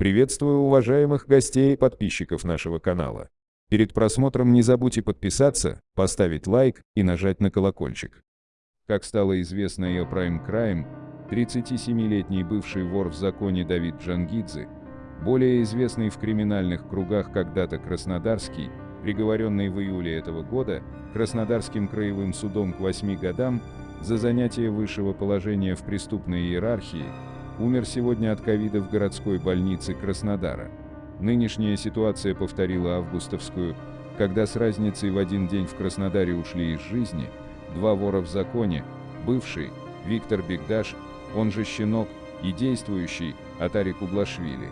Приветствую уважаемых гостей и подписчиков нашего канала. Перед просмотром не забудьте подписаться, поставить лайк и нажать на колокольчик. Как стало известно ее Prime Crime, 37-летний бывший вор в законе Давид Джангидзе, более известный в криминальных кругах когда-то Краснодарский, приговоренный в июле этого года Краснодарским краевым судом к 8 годам за занятие высшего положения в преступной иерархии, умер сегодня от ковида в городской больнице Краснодара. Нынешняя ситуация повторила августовскую, когда с разницей в один день в Краснодаре ушли из жизни два вора в законе, бывший Виктор Бигдаш, он же Щенок, и действующий Атарик Углашвили.